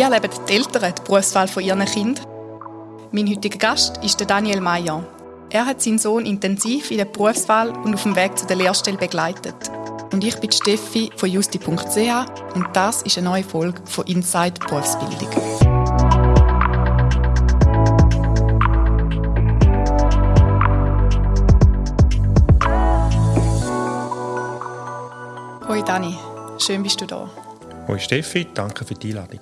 Wie erleben die Eltern die Berufswahl von ihren Kindern? Mein heutiger Gast ist Daniel Meyer. Er hat seinen Sohn intensiv in der Berufswahl und auf dem Weg zu der Lehrstelle begleitet. Und ich bin Steffi von justi.ch und das ist eine neue Folge von Inside Berufsbildung. Hoi Dani, schön bist du da. Hoi Steffi, danke für die Einladung.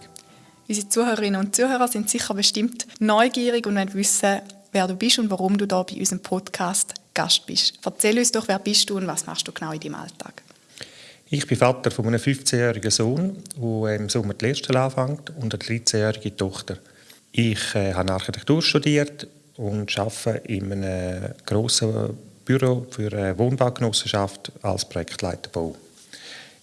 Unsere Zuhörerinnen und Zuhörer sind sicher bestimmt neugierig und wollen wissen, wer du bist und warum du da bei unserem Podcast Gast bist. Erzähl uns doch, wer bist du und was machst du genau in deinem Alltag? Ich bin Vater von einem 15-jährigen Sohn, der im Sommer die Lehrstelle anfängt, und eine 13-jährige Tochter. Ich äh, habe Architektur studiert und arbeite in einem grossen Büro für eine Wohnbaugenossenschaft als Projektleiter Bau.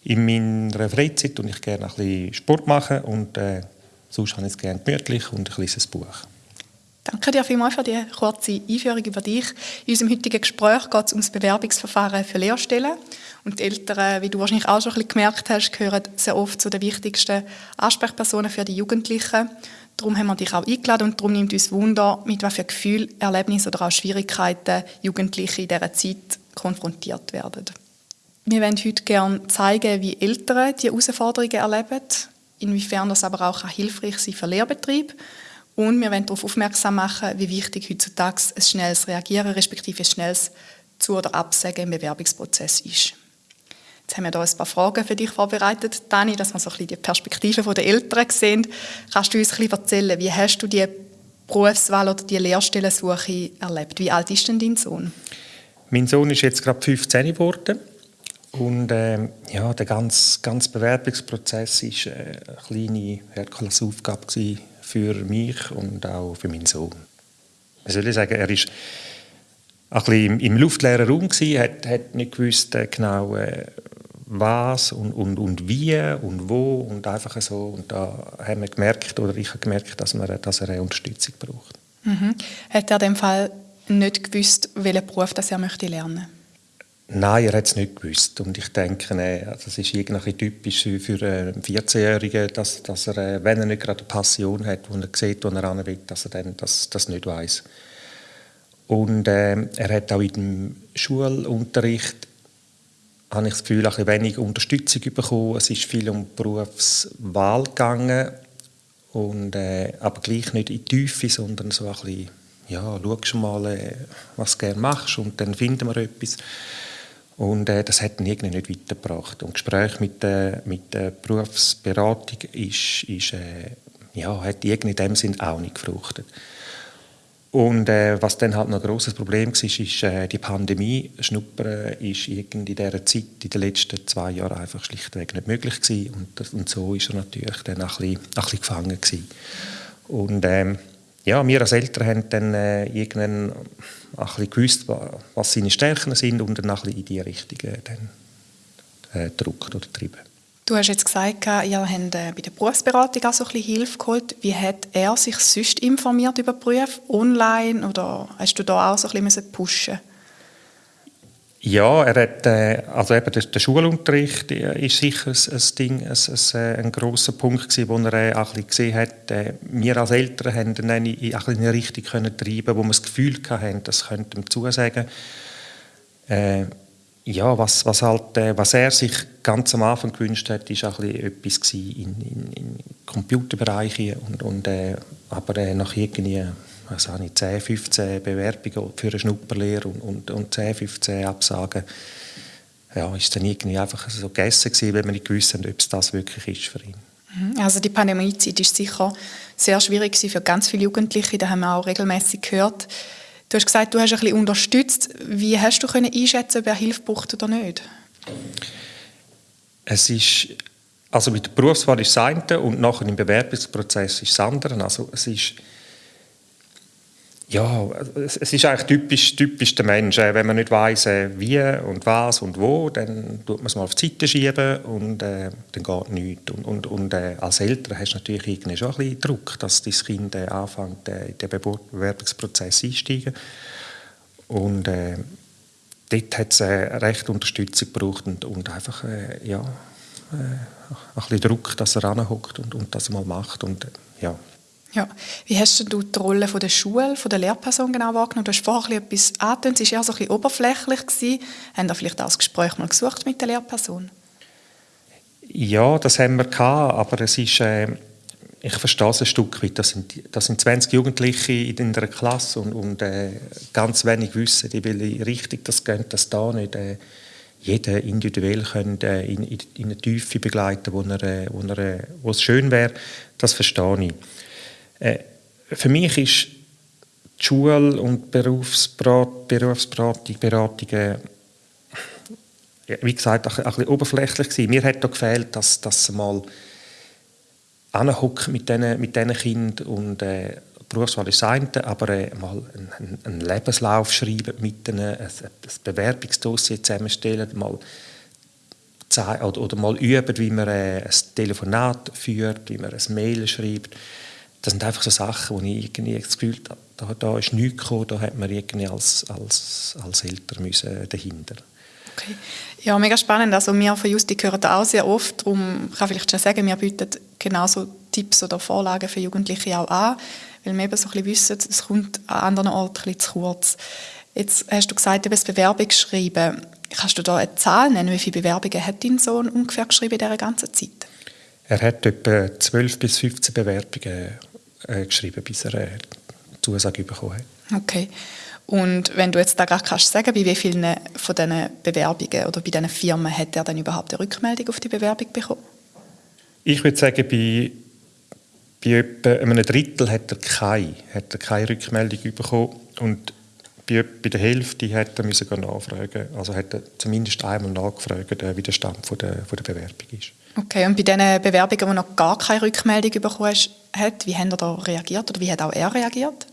In meiner Freizeit und ich gerne ein bisschen Sport machen und äh, Sonst habe ich es gerne gemütlich und ein Buch. Danke dir vielmals für die kurze Einführung über dich. In unserem heutigen Gespräch geht es um das Bewerbungsverfahren für Lehrstellen. Und die Eltern, wie du wahrscheinlich auch schon ein bisschen gemerkt hast, gehören sehr oft zu den wichtigsten Ansprechpersonen für die Jugendlichen. Darum haben wir dich auch eingeladen und darum nimmt uns Wunder, mit welchen Gefühl, Erlebnissen oder auch Schwierigkeiten Jugendliche in dieser Zeit konfrontiert werden. Wir wollen heute gerne zeigen, wie Eltern diese Herausforderungen erleben inwiefern das aber auch hilfreich sein für Lehrbetrieb. Und wir wollen darauf aufmerksam machen, wie wichtig heutzutage ein schnelles Reagieren, respektive ein schnelles Zu- oder Absagen im Bewerbungsprozess ist. Jetzt haben wir hier ein paar Fragen für dich vorbereitet, Dani, dass wir so ein bisschen die Perspektive der Eltern sehen. Kannst du uns ein bisschen erzählen, wie hast du die Berufswahl oder die Lehrstellensuche erlebt? Wie alt ist denn dein Sohn? Mein Sohn ist jetzt gerade 15 geworden. Und äh, ja, der ganze, ganze Bewerbungsprozess war äh, eine kleine Herkulesaufgabe für mich und auch für meinen Sohn. Ich soll sagen, er war ein bisschen im, luftleeren Raum, gewesen, hat, hat nicht gewusst äh, genau, äh, was und, und, und wie und wo und einfach so. Und da haben wir gemerkt, oder ich habe gemerkt, dass, wir, dass er eine Unterstützung braucht. Mhm. Hat er in dem Fall nicht gewusst, welchen Beruf das er möchte lernen möchte? Nein, er hat es nicht gewusst. Und ich denke, das ist irgendwie typisch für einen 14-Jährigen, dass, dass er, äh, wenn er nicht gerade eine Passion hat, wo er sieht, wo er ran will, dass er dann das, das nicht weiß. Und äh, er hat auch in dem Schulunterricht habe ich das Gefühl, ein wenig Unterstützung bekommen. Es ist viel um Berufswahl gegangen, und, äh, aber gleich nicht in die Tiefe, sondern so ein bisschen, ja, schau mal, äh, was du gerne machst und dann finden wir etwas. Und äh, das hat ihn irgendwie nicht weitergebracht. Und Gespräch mit, äh, mit der Berufsberatung ist, ist, äh, ja, hat in dem Sinn auch nicht gefruchtet. Und äh, was dann halt noch ein grosses Problem war, ist äh, die Pandemie. Schnuppern ist irgendwie in dieser Zeit, in den letzten zwei Jahren, einfach schlichtweg nicht möglich gewesen. Und, und so ist er natürlich dann ein bisschen, ein bisschen gefangen gewesen. Und ähm, ja, wir als Eltern haben dann äh, irgendwann ein bisschen gewusst, was seine Stärken sind und dann ein bisschen in die Richtung äh, dann, äh, gedrückt oder getrieben. Du hast jetzt gesagt, ihr habt äh, bei der Berufsberatung auch so ein bisschen Hilfe geholt. Wie hat er sich sonst informiert über Berufe? Online oder hast du da auch so ein bisschen pushen ja, er hat, äh, also eben der, der Schulunterricht äh, ist sicher ein, ein Ding, ein, ein, äh, ein grosser Punkt gewesen, wo er äh, auch ein gesehen hat. Äh, wir als Eltern haben eine, in eine Richtung können treiben, wo wir das Gefühl hatten, das könnte ihm zusagen. Äh, ja, was, was, halt, äh, was er sich ganz am Anfang gewünscht hat, ist auch etwas in, in, in Computerbereiche und, und aber nach irgendwie was habe ich, 10, 15 Bewerbungen für eine Schnupperlehre und, und, und 10, 15 Absagen. Ja, ist dann irgendwie einfach so gegessen gewesen, wenn man nicht gewusst hat, ob es das wirklich ist für ihn. Mhm. Also die Pandemiezeit ist sicher sehr schwierig für ganz viele Jugendliche, da haben wir auch regelmäßig gehört. Du hast gesagt, du hast ein bisschen unterstützt. Wie hast du können einschätzen, ob er Hilfe braucht oder nicht? Es ist also mit der Berufswahl ist das eine und nachher im Bewerbungsprozess ist das andere. Also es ist ja, es ist eigentlich typisch, typisch der Mensch. Äh, wenn man nicht weiß, äh, wie und was und wo, dann tut man es mal auf die Seite schieben und äh, dann geht nichts. Und, und, und äh, als Eltern hast du natürlich schon ein bisschen Druck, dass dein Kind äh, anfängt, äh, in den Bewerbungsprozess einsteigen. Und äh, dort hat es äh, recht Unterstützung gebraucht und, und einfach, ja, äh, ein bisschen Druck, dass er ranhockt und, und das mal macht. Und, ja. Ja. Wie hast du die Rolle von der Schule, von der Lehrperson genau wahrgenommen? Du hast vorher etwas angetönt, es war eher so ein bisschen oberflächlich. Gewesen. Haben da vielleicht auch das Gespräch mal gesucht mit der Lehrperson? Ja, das haben wir gehabt, aber es ist, äh, ich verstehe es ein Stück weit. Das sind, das sind 20 Jugendliche in einer Klasse und, und äh, ganz wenig wissen, die will richtig das gehen, das da nicht. Äh, jeder individuell können, äh, in, in, in eine Tiefe begleiten, wo, er, äh, wo, er, äh, wo es schön wäre, das verstehe ich. Äh, für mich ist die Schule und Berufsberatung, Berufsberatung Beratungen, wie gesagt, ein, bisschen oberflächlich gewesen. Mir hat da gefehlt, dass, dass mal mit diesen mit Kindern und äh, Berufswahl ist das aber äh, mal einen, einen, Lebenslauf schreiben mit ihnen, ein, ein Bewerbungsdossier zusammenstellen, mal oder, oder mal üben, wie man äh, ein Telefonat führt, wie man ein Mail schreibt. Das sind einfach so Sachen, wo ich irgendwie das Gefühl habe, da, da ist nichts gekommen, da hat man irgendwie als, als, als Eltern müssen dahinter. Okay. Ja, mega spannend. Also wir von Justi hören da auch sehr oft. Darum kann ich vielleicht schon sagen, wir bieten genauso Tipps oder Vorlagen für Jugendliche auch an weil wir eben so ein bisschen wissen, es kommt an anderen Orten ein bisschen zu kurz. Jetzt hast du gesagt, du hast Bewerbung geschrieben. Kannst du da eine Zahl nennen, wie viele Bewerbungen hat dein Sohn ungefähr geschrieben in dieser ganzen Zeit? Er hat etwa 12 bis 15 Bewerbungen äh, geschrieben, bis er eine äh, Zusage bekommen hat. Okay. Und wenn du jetzt da gerade kannst sagen, bei wie vielen von diesen Bewerbungen oder bei diesen Firmen hat er dann überhaupt eine Rückmeldung auf die Bewerbung bekommen? Ich würde sagen, bei bei etwa einem Drittel hat er keine, hat er keine Rückmeldung bekommen und bei, bei der Hälfte hat er müssen nachfragen. Also hat er zumindest einmal nachgefragt, äh, wie der Stand von der, von der Bewerbung ist. Okay, und bei den Bewerbungen, die noch gar keine Rückmeldung bekommen hat, wie hat er da reagiert oder wie hat auch er reagiert?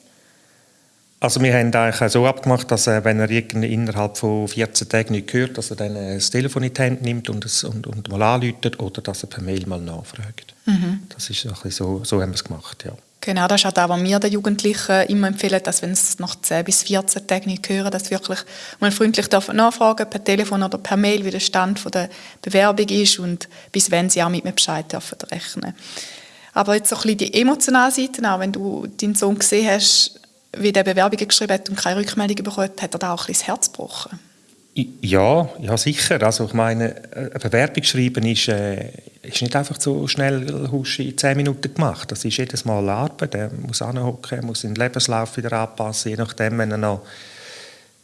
Also wir haben eigentlich so abgemacht, dass er, wenn er innerhalb von 14 Tagen nicht hört, dass er dann das Telefon in die Hand nimmt und, es, und, und mal anruft oder dass er per Mail mal nachfragt. Mhm. Das ist so, so haben wir es gemacht, ja. Genau, das ist auch das, was wir den Jugendlichen immer empfehlen, dass wenn sie nach 10 bis 14 Tagen nicht hören, dass wirklich mal freundlich nachfragen per Telefon oder per Mail, wie der Stand der Bewerbung ist und bis wenn sie auch mit mir Bescheid dürfen rechnen. Aber jetzt so ein bisschen die emotionale Seite, auch wenn du deinen Sohn gesehen hast, wie der Bewerbungen geschrieben hat und keine Rückmeldung bekommen hat, hat er da auch ein bisschen das Herz gebrochen? Ja, ja sicher. Also ich meine, eine Bewerbung schreiben ist, äh, ist nicht einfach so schnell husch in zehn Minuten gemacht. Das ist jedes Mal Arbeit. Er muss anhocken, muss den Lebenslauf wieder anpassen, je nachdem, wenn er noch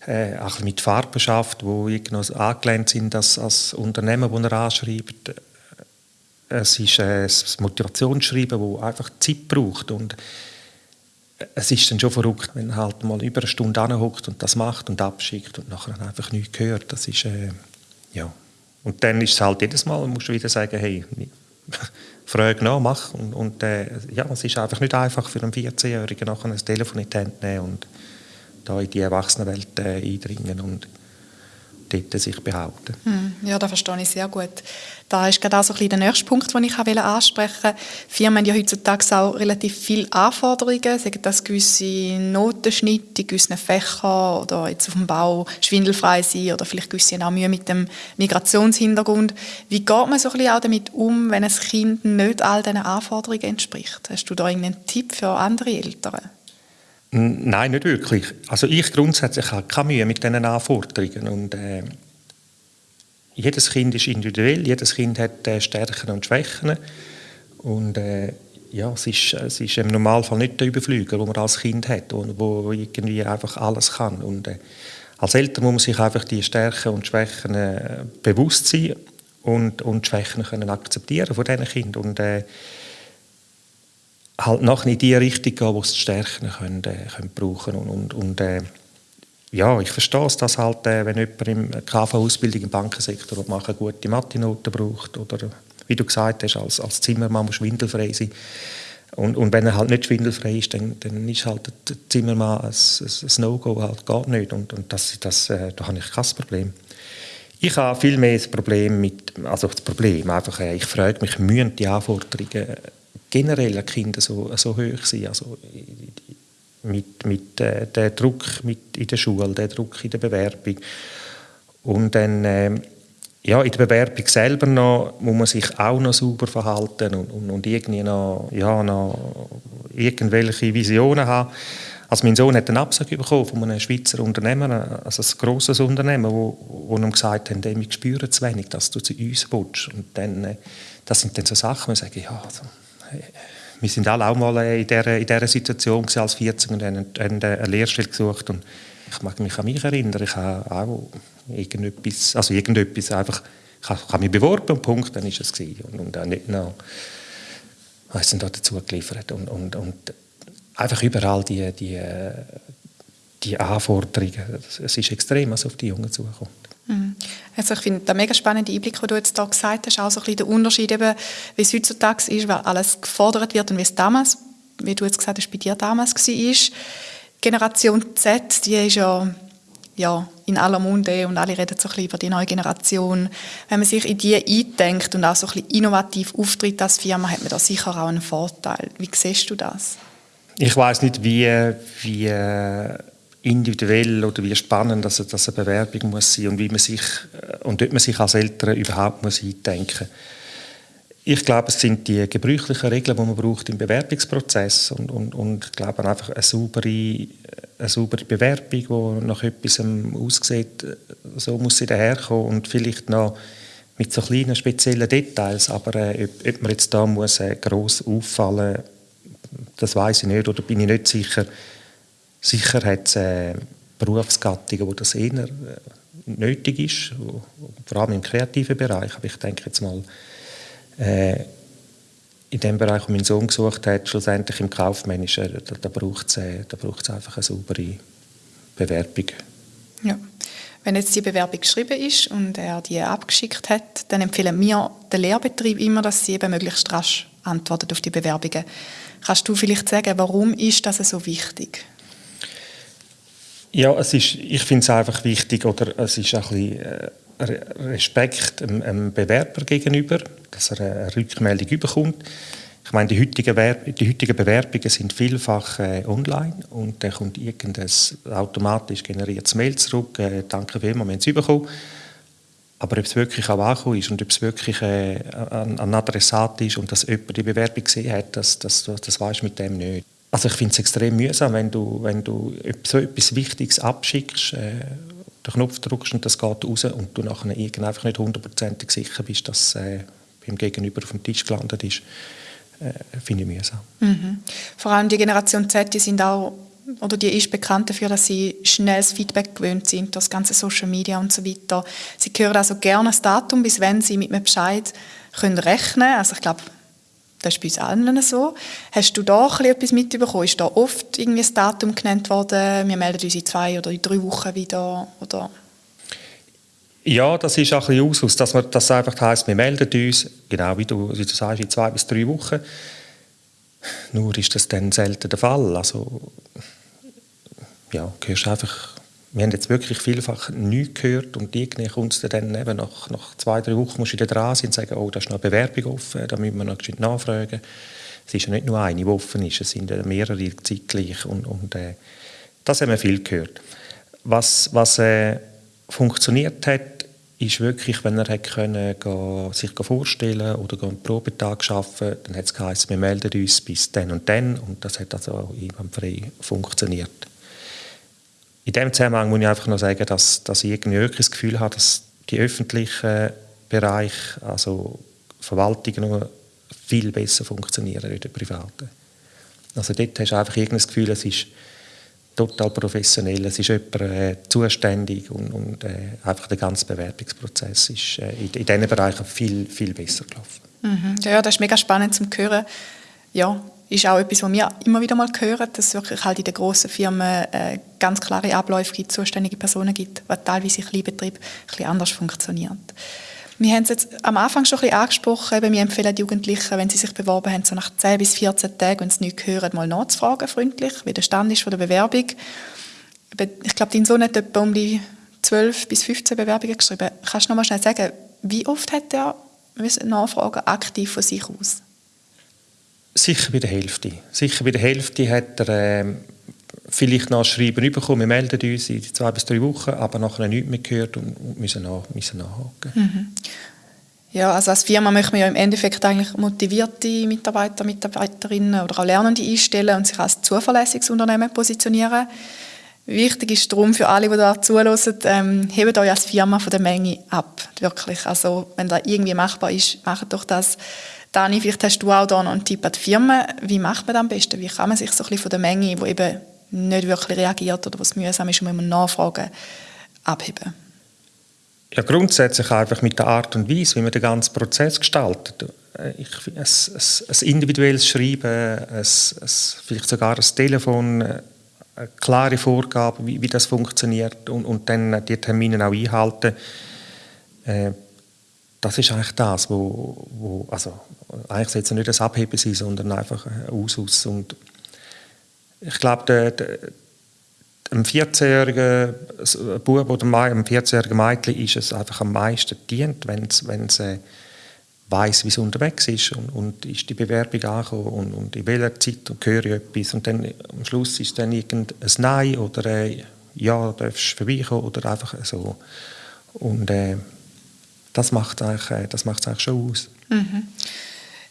äh, mit Farben schafft, wo noch angelehnt sind als, als Unternehmen, das er anschreibt. Es ist äh, das Motivationsschreiben, das einfach Zeit braucht und es ist dann schon verrückt, wenn man halt mal über eine Stunde anhockt und das macht und abschickt und nachher einfach nichts hört. Das ist, äh, ja. Und dann ist es halt jedes Mal, musst du wieder sagen, hey, frage nach, mach. Und, und äh, ja, es ist einfach nicht einfach für einen 14-Jährigen nachher ein Telefon in die Hand nehmen und da in die Erwachsenenwelt äh, eindringen und dort sich behaupten. Hm, ja, das verstehe ich sehr gut. Da ist gerade auch so ein bisschen der nächste Punkt, den ich ansprechen wollte. Firmen haben ja heutzutage auch relativ viele Anforderungen, sagen das gewisse Notenschnitte in gewissen Fächern oder jetzt auf dem Bau schwindelfrei sein oder vielleicht gewisse auch Mühe mit dem Migrationshintergrund. Wie geht man so ein bisschen auch damit um, wenn ein Kind nicht all diesen Anforderungen entspricht? Hast du da irgendeinen Tipp für andere Eltern? Nein, nicht wirklich. Also ich grundsätzlich habe keine Mühe mit diesen Anforderungen. Und, äh, jedes Kind ist individuell, jedes Kind hat äh, Stärken und Schwächen. Und äh, ja, es ist, es ist im Normalfall nicht der Überflüger, den man als Kind hat, wo, wo irgendwie einfach alles kann. Und äh, als Eltern muss man sich einfach die Stärken und Schwächen äh, bewusst sein und, und Schwächen können akzeptieren von diesen Kindern. Und, äh, halt nachher in die Richtung gehen, wo sie die Stärken können, äh, können brauchen und, und, und äh, ja, ich verstehe es, dass halt, äh, wenn jemand im KV-Ausbildung im Bankensektor machen, gute Mathe-Noten braucht oder wie du gesagt hast, als, als Zimmermann muss schwindelfrei sein. Und, und wenn er halt nicht schwindelfrei ist, dann, dann ist halt der Zimmermann ein, ein, ein No-Go, halt geht nicht. Und, und das, das, äh, da habe ich kein Problem. Ich habe viel mehr das Problem mit, also das Problem, einfach, äh, ich frage mich, müssen die Anforderungen generell an Kinder so, so hoch sein. Also mit, mit äh, der Druck mit in der Schule, der Druck in der Bewerbung. Und dann, äh, ja, in der Bewerbung selber noch, muss man sich auch noch sauber verhalten und, und, und irgendwie noch, ja, noch irgendwelche Visionen haben. Also mein Sohn hat einen Absag bekommen von einem Schweizer Unternehmer, also ein grosses Unternehmen, wo, wo ihm gesagt haben, wir spüren zu wenig, dass du zu uns willst. Und dann, äh, das sind dann so Sachen, wo ich sage, ja, also, wir sind alle auch mal in dieser, in dieser Situation als 14 und haben eine Lehrstelle gesucht und ich mag mich an mich erinnern, ich habe auch irgendetwas, also irgendetwas einfach, ich habe, ich habe mich beworben und Punkt, dann ist es gewesen. Und, und auch nicht noch, was da dazu geliefert und, und, und einfach überall die, die, die Anforderungen, es ist extrem, was auf die Jungen zukommt. Mhm. Also ich finde, der mega spannende Einblick, den du jetzt da gesagt hast, auch so ein bisschen der Unterschied, eben, wie es heutzutage ist, weil alles gefordert wird und wie es damals, wie du jetzt gesagt hast, bei dir damals war. Generation Z, die ist ja, ja in aller Munde und alle reden so ein bisschen über die neue Generation. Wenn man sich in die eindenkt und auch so ein bisschen innovativ auftritt als Firma, hat man da sicher auch einen Vorteil. Wie siehst du das? Ich weiß nicht, wie, wie individuell oder wie spannend dass, dass eine Bewerbung muss sein und wie man sich und dort man sich als Eltern überhaupt muss eindenken muss. Ich glaube, es sind die gebräuchlichen Regeln, die man braucht im Bewerbungsprozess und, und, und ich glaube einfach eine saubere, eine saubere Bewerbung, die nach etwas aussieht, so muss sie daherkommen und vielleicht noch mit so kleinen speziellen Details, aber äh, ob, ob, man jetzt da muss äh, gross auffallen, das weiß ich nicht oder bin ich nicht sicher. Sicher hat es äh, Berufsgattungen, wo das eher äh, nötig ist, wo, vor allem im kreativen Bereich, aber ich denke jetzt mal äh, in dem Bereich, wo mein Sohn gesucht hat, schlussendlich im Kaufmännischen, da, da braucht es äh, einfach eine saubere Bewerbung. Ja. Wenn jetzt die Bewerbung geschrieben ist und er die abgeschickt hat, dann empfehlen wir den Lehrbetrieb immer, dass sie eben möglichst rasch antwortet auf die Bewerbungen. Kannst du vielleicht sagen, warum ist das so wichtig? Ja, es ist, ich finde es einfach wichtig, oder es ist ein bisschen, äh, Respekt dem, Bewerber gegenüber, dass er eine Rückmeldung bekommt. Ich meine, die heutigen, die heutigen Bewerbungen sind vielfach äh, online und dann kommt irgendein automatisch generiertes Mail zurück, äh, danke vielmals, wir haben es bekommen. Aber ob es wirklich auch angekommen ist und ob es wirklich äh, ein, Adressat ist und dass jemand die Bewerbung gesehen hat, das, das, das weiß mit dem nicht. Also ich finde es extrem mühsam, wenn du, wenn du so etwas Wichtiges abschickst, äh, den Knopf drückst und das geht raus und du nachher einfach nicht hundertprozentig sicher bist, dass äh, beim Gegenüber auf dem Tisch gelandet ist, äh, finde ich mühsam. Mhm. Vor allem die Generation Z, die sind auch oder die ist bekannt dafür, dass sie schnelles Feedback gewöhnt sind, das ganze Social Media und so weiter. Sie hören also gerne das Datum, bis wenn sie mit einem Bescheid können rechnen. Also ich glaube, das ist bei uns allen so. Hast du da etwas mitbekommen? Ist da oft irgendwie das Datum genannt worden, wir melden uns in zwei oder in drei Wochen wieder? Oder? Ja, das ist auch ein bisschen Ausschuss, dass das einfach heisst, wir melden uns, genau wie du, wie du sagst, in zwei bis drei Wochen. Nur ist das dann selten der Fall. Also, ja, hörst einfach wir haben jetzt wirklich vielfach nichts gehört und irgendwie kommt es dann eben nach, nach zwei, drei Wochen musst du wieder dran sein und sagen, oh, da ist noch eine Bewerbung offen, da müssen wir noch nachfragen. Es ist ja nicht nur eine, die offen ist, es sind mehrere zeitgleich und, und äh, das haben wir viel gehört. Was, was äh, funktioniert hat, ist wirklich, wenn er hat können, sich vorstellen oder einen Probetag arbeiten dann hat es geheißen, wir melden uns bis dann und dann und das hat also frei funktioniert. In dem Zusammenhang muss ich einfach noch sagen, dass, dass ich irgendwie wirklich das Gefühl habe, dass die öffentlichen Bereiche, also Verwaltungen, viel besser funktionieren als die privaten. Also dort hast du einfach das Gefühl, es ist total professionell, es ist jemand äh, zuständig und, und äh, einfach der ganze Bewerbungsprozess ist äh, in, in diesen Bereichen viel, viel besser gelaufen. Mhm. Ja, das ist mega spannend zu hören. Ja, ist auch etwas, was wir immer wieder mal hören, dass es wirklich halt in den grossen Firmen äh, ganz klare Abläufe gibt, zuständige Personen gibt, was teilweise in Kleinbetrieben ein anders funktioniert. Wir haben es jetzt am Anfang schon ein bisschen angesprochen, eben, wir empfehlen Jugendlichen, wenn sie sich beworben haben, so nach 10 bis 14 Tagen, wenn sie nichts hören, mal nachzufragen, freundlich, wie der Stand ist von der Bewerbung. Ich glaube, dein Sohn hat etwa um die 12 bis 15 Bewerbungen geschrieben. Kannst du noch mal schnell sagen, wie oft hat er nachfragen aktiv von sich aus? Sicher bei der Hälfte. Sicher bei der Hälfte hat er, äh, vielleicht noch Schreiben bekommen, wir melden uns in zwei bis drei Wochen, aber nachher nichts mehr gehört und müssen, nach, müssen nachhaken. Mhm. Ja, also als Firma möchte man ja im Endeffekt eigentlich motivierte Mitarbeiter, Mitarbeiterinnen oder auch Lernende einstellen und sich als zuverlässiges Unternehmen positionieren. Wichtig ist darum für alle, die da zuhören, ähm, hebt euch als Firma von der Menge ab. Wirklich. Also, wenn das irgendwie machbar ist, macht doch das. Dani, vielleicht hast du auch da noch einen Tipp an die Firma. Wie macht man das am besten? Wie kann man sich so ein bisschen von der Menge, die eben nicht wirklich reagiert oder was mühsam ist, muss man nachfragen, abheben? Ja, grundsätzlich einfach mit der Art und Weise, wie man den ganzen Prozess gestaltet. Äh, ich, ein, ein, ein individuelles Schreiben, ein, vielleicht sogar ein Telefon, äh, eine klare Vorgabe, wie, wie das funktioniert und, und dann die Termine auch einhalten. Äh, das ist eigentlich das, wo, wo also eigentlich sollte es nicht das Abheben sein, sondern einfach ein Ausus. Und ich glaube, der, einem 14-jährigen Bub oder einem 14-jährigen Mädchen ist es einfach am meisten dient, wenn es, es äh, weiß, wie es unterwegs ist und, und ist die Bewerbung angekommen und, und in welcher Zeit und höre ich etwas und dann am Schluss ist dann irgendein Nein oder äh, ja, darfst vorbeikommen oder einfach so. Und äh, das macht es eigentlich, äh, eigentlich schon aus. Mhm.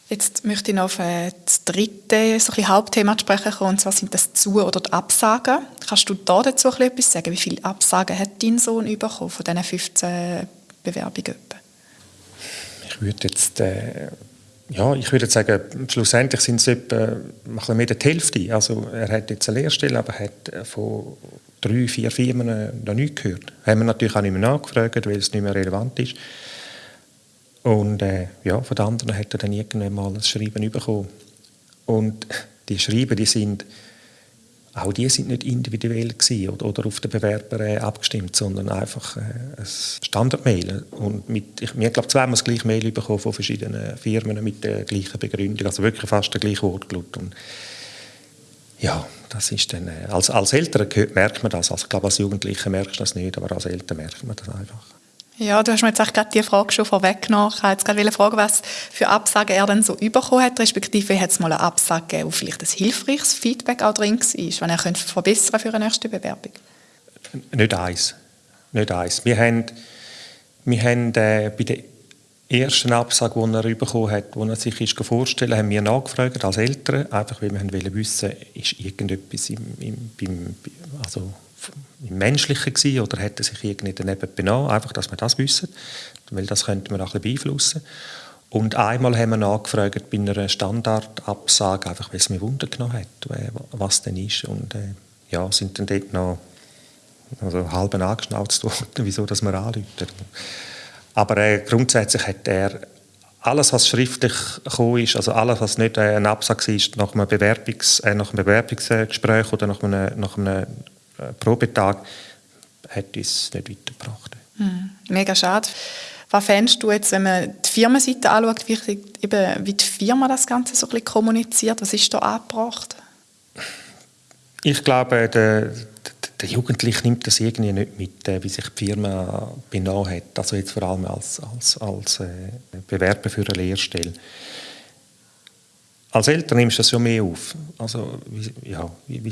Jetzt möchte ich noch auf äh, das dritte so ein Hauptthema sprechen kommen, und zwar sind das Zu- oder die Absagen. Kannst du da dazu etwas sagen? Wie viele Absagen hat dein Sohn bekommen von diesen 15 Bewerbungen? Ich würde jetzt, äh, ja, ich würde sagen, schlussendlich sind es etwa mehr die Hälfte. Also er hat jetzt eine Lehrstelle, aber hat äh, von drei, vier Firmen noch nichts gehört. Haben wir natürlich auch nicht mehr nachgefragt, weil es nicht mehr relevant ist. Und äh, ja, von den anderen hat er dann irgendwann mal ein Schreiben bekommen. Und die Schreiben, die sind, auch die sind nicht individuell gewesen oder, oder auf den Bewerber äh, abgestimmt, sondern einfach äh, ein Standardmail. Und mit, ich, mir glaube zweimal das gleiche Mail bekommen von verschiedenen Firmen mit der gleichen Begründung, also wirklich fast der gleiche Wortlaut. Und ja, das ist dann, äh, als, als Eltern merkt man das, also, ich glaube als Jugendliche merkst du das nicht, aber als Eltern merkt man das einfach. Ja, du hast mir jetzt gerade die Frage schon vorweggenommen. Ich wollte gerade fragen, was für Absagen er dann so bekommen hat, respektive hat es mal eine Absage gegeben, wo vielleicht ein hilfreiches Feedback auch drin war, wenn er könnte verbessern für eine nächste Bewerbung? Nicht eins. Nicht eins. Wir haben, wir haben äh, bei der ersten Absage, die er bekommen hat, wo er sich ist vorstellen haben wir nachgefragt als Eltern, einfach weil wir wissen, ist irgendetwas im, im, beim, also im Menschlichen gewesen, oder hätte sich irgendwie daneben benommen, einfach, dass wir das wissen, weil das könnte man auch ein bisschen beeinflussen. Und einmal haben wir nachgefragt bei einer Standardabsage, einfach weil es mir Wunder genommen hat, was denn ist. Und äh, ja, sind dann dort noch also halb angeschnauzt worden, wieso dass wir anrufen. Aber äh, grundsätzlich hat er alles, was schriftlich gekommen ist, also alles, was nicht äh, ein Absage ist, nach einem, Bewerbungs-, äh, nach einem Bewerbungsgespräch oder nach einem, nach einem äh, Probetag hat uns nicht weitergebracht. Mhm. Mega schade. Was fändest du jetzt, wenn man die Firmenseite anschaut, wie, eben, wie die Firma das Ganze so ein bisschen kommuniziert? Was ist da angebracht? Ich glaube, der, der Jugendliche nimmt das irgendwie nicht mit, äh, wie sich die Firma benommen hat. Also jetzt vor allem als, als, als äh, Bewerber für eine Lehrstelle als Eltern nimmst du das schon mehr auf. Also, wie, ja, wie,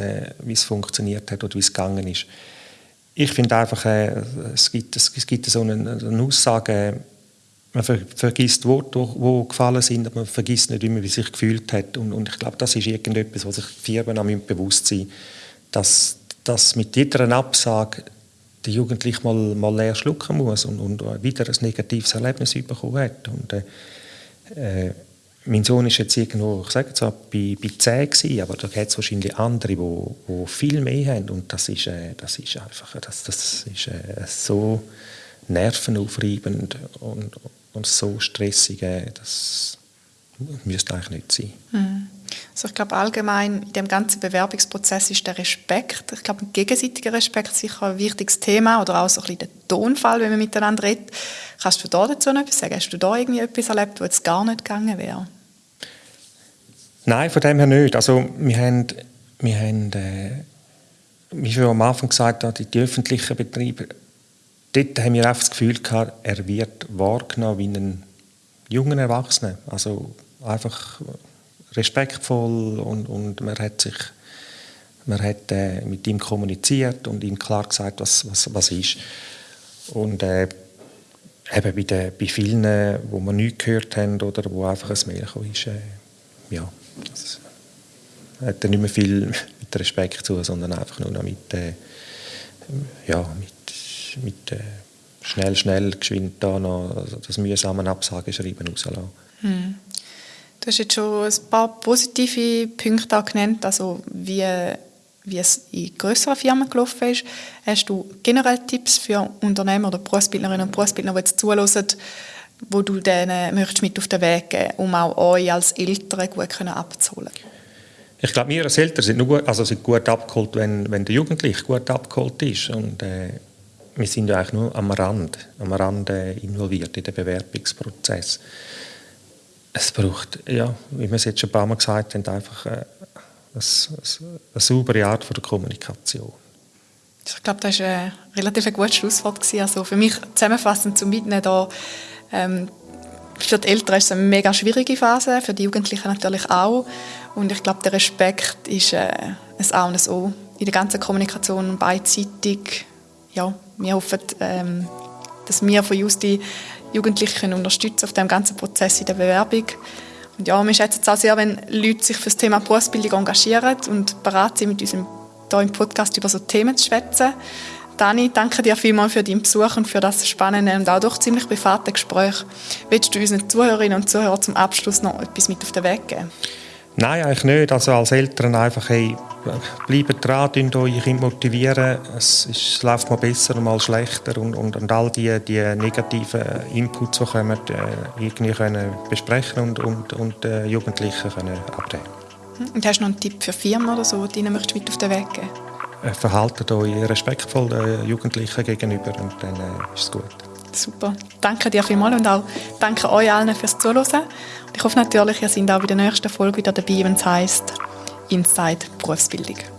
äh, es funktioniert hat oder wie es gegangen ist. Ich finde einfach, äh, es, gibt, es, es gibt so eine, eine Aussage, man ver, vergisst Worte, die gefallen sind, aber man vergisst nicht immer, wie sich gefühlt hat. Und, und ich glaube, das ist irgendetwas, was sich Firmen auch bewusst sein dass, dass mit jeder Absage der Jugendliche mal, mal leer schlucken muss und, und wieder ein negatives Erlebnis bekommen hat. Und, äh, äh mein Sohn ist jetzt irgendwo, ich sage jetzt bei, bei 10 gewesen, aber da gibt es wahrscheinlich andere, die, die viel mehr haben und das ist, äh, das ist einfach, das, das ist äh, so nervenaufreibend und, und so stressig, äh, das müsste eigentlich nicht sein. Mhm. Also ich glaube allgemein in dem ganzen Bewerbungsprozess ist der Respekt, ich glaube ein gegenseitiger Respekt sicher ein wichtiges Thema oder auch so ein bisschen der Tonfall, wenn man miteinander redet. Kannst du da dazu noch etwas sagen? Hast du da irgendwie etwas erlebt, wo jetzt gar nicht gegangen wäre? Nein, von dem her nicht. Also wir haben, wir haben äh, wie schon am Anfang gesagt, die, die öffentlichen Betriebe, dort haben wir das Gefühl gehabt, er wird wahrgenommen wie ein junger Erwachsener. Also einfach respektvoll und, und man hat sich Man hat äh, mit ihm kommuniziert und ihm klar gesagt, was, was, was ist. Und äh, eben bei, den, bei vielen, wo wir nichts gehört haben oder wo einfach ein Mail ist, äh, ja, das hat er nicht mehr viel mit Respekt zu, sondern einfach nur noch mit, äh, ja, mit, mit äh, schnell, schnell, geschwind da noch das mühsame Absageschreiben rauslassen. Hm. Du hast jetzt schon ein paar positive Punkte genannt, also wie wie es in größeren Firmen gelaufen ist. Hast du generell Tipps für Unternehmer oder Berufsbildnerinnen und Berufsbildner, die jetzt zuhören, wo du denen möchtest mit auf den Weg geben um auch euch als Eltern gut abzuholen? Ich glaube, wir als Eltern sind, nur, also sind gut abgeholt, wenn, wenn der Jugendliche gut abgeholt ist. Und, äh, wir sind ja eigentlich nur am Rand, am Rand äh, involviert in den Bewerbungsprozess. Es braucht, ja, wie wir es jetzt schon ein paar Mal gesagt haben, einfach äh, eine, eine saubere Art von der Kommunikation. Ich glaube, das war ein relativ gutes Schlusswort. Also für mich zusammenfassend zum Mitnehmen da, ähm, für die Eltern ist es eine mega schwierige Phase, für die Jugendlichen natürlich auch. Und ich glaube, der Respekt ist äh, ein A und ein O in der ganzen Kommunikation beidseitig. Ja, wir hoffen, ähm, dass wir von uns die Jugendlichen unterstützen auf dem ganzen Prozess in der Bewerbung. Und ja, wir schätzen es auch sehr, wenn Leute sich für das Thema Berufsbildung engagieren und bereit sind, mit uns hier im Podcast über so Themen zu schwätzen. Dani, danke dir vielmals für deinen Besuch und für das spannende und auch doch ziemlich private Gespräch. Willst du unseren Zuhörerinnen und Zuhörern zum Abschluss noch etwas mit auf den Weg geben? Nein, eigentlich nicht. Also als Eltern einfach, hey, bleibt dran, könnt euch Kind motivieren. Es, ist, es, läuft mal besser und mal schlechter und, und, und all die, die negativen Inputs, die kommen, äh, irgendwie können besprechen und, und, und äh, Jugendlichen können abnehmen. Und hast du noch einen Tipp für Firmen oder so, die möchtest mit auf den Weg geben? Äh, verhaltet euch respektvoll den Jugendlichen gegenüber und dann äh, ist es gut. Super. Danke dir vielmals und auch danke euch allen fürs Zuhören. Ich hoffe natürlich, ihr seid auch bei der nächsten Folge wieder dabei, wenn es heisst Inside Berufsbildung.